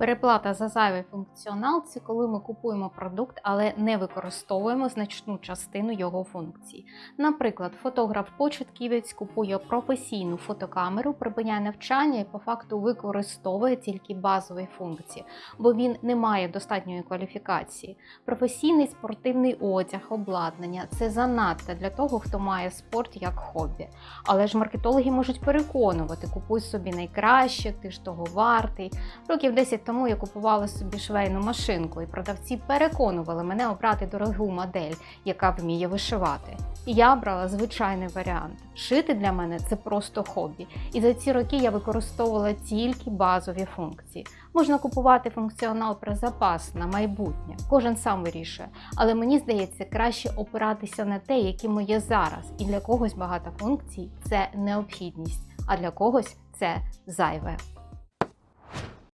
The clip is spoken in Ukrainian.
Переплата за зайвий функціонал це коли ми купуємо продукт, але не використовуємо значну частину його функцій. Наприклад, фотограф-початківець купує професійну фотокамеру, припиняє навчання і по факту використовує тільки базові функції, бо він не має достатньої кваліфікації. Професійний спортивний одяг, обладнання це занадто для того, хто має спорт як хобі. Але ж маркетологи можуть переконувати, купуй собі найкраще, ти ж того вартий. Років 10 тому я купувала собі швейну машинку, і продавці переконували мене обрати дорогу модель, яка вміє вишивати. І я брала звичайний варіант. Шити для мене це просто хобі. І за ці роки я використовувала тільки базові функції. Можна купувати функціонал про запас на майбутнє. Кожен сам вирішує. Але мені здається, краще опиратися на те, яким є зараз. І для когось багато функцій це необхідність, а для когось це зайве.